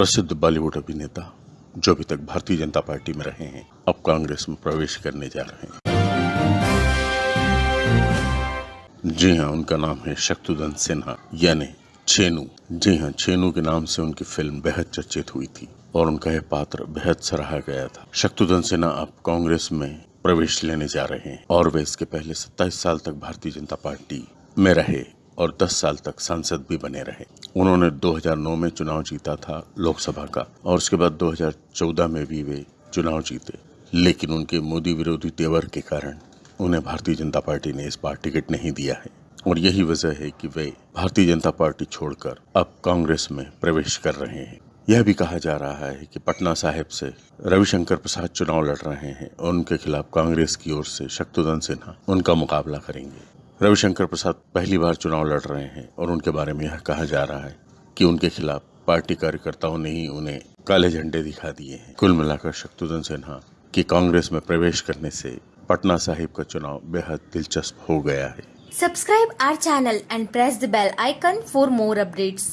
प्रसिद्ध बॉलीवुड अभिनेता, जो अभी तक भारतीय जनता पार्टी में रहे हैं, अब कांग्रेस में प्रवेश करने जा रहे हैं। जी हाँ उनका नाम है शक्तुदन सिन्हा, यानी छेनू। जी हाँ छेनू के नाम से उनकी फ़िल्म बेहद चर्चित हुई थी, और उनका यह पात्र बेहद सराहा गया था। शक्तुदन सिन्हा अब कांग्रेस में प्रवेश लेने जा रहे हैं, और वे इसके पहले 27 साल तक भारतीय जनता पार्टी में रहे। और 10 साल तक सांसद भी बने रहे। उन्होंने 2009 में चुनाव जीता था लोकसभा का, और उसके बाद 2014 में भी वे चुनाव जीते। लेकिन उनके मोदी विरोधी तेवर के कारण उन्हें भारतीय जनता पार्टी ने इस बार टिकट नहीं दिया है। और यही वजह है कि वे भारतीय जनता पार्टी छोड़कर अब कांग्रेस में प्रवेश कर रहे हैं। यह भी कहा जा रहा है कि पटना साहिब से रविशंकर प्रसाद चुनाव लड़ रहे हैं और उनके खिलाफ कांग्रेस की ओर से शक्तुदन सिन्हा उनका मुकाबला करेंगे। रविशंकर प्रसाद पहली बार चुनाव लड़ रहे हैं और उनके बारे में यह कहा जा रहा है कि उनके खिलाफ पार्टी कार्यकर्ताओं ने ही उन्हें काले झंडे दिखा दिए हैं कुल मिलाकर शक्तुधन सिन्हा की कांग्रेस में प्रवेश करने से पटना साहिब का चुनाव बेहद दिलचस्प हो गया है subscribe our channel and press the bell icon for more updates.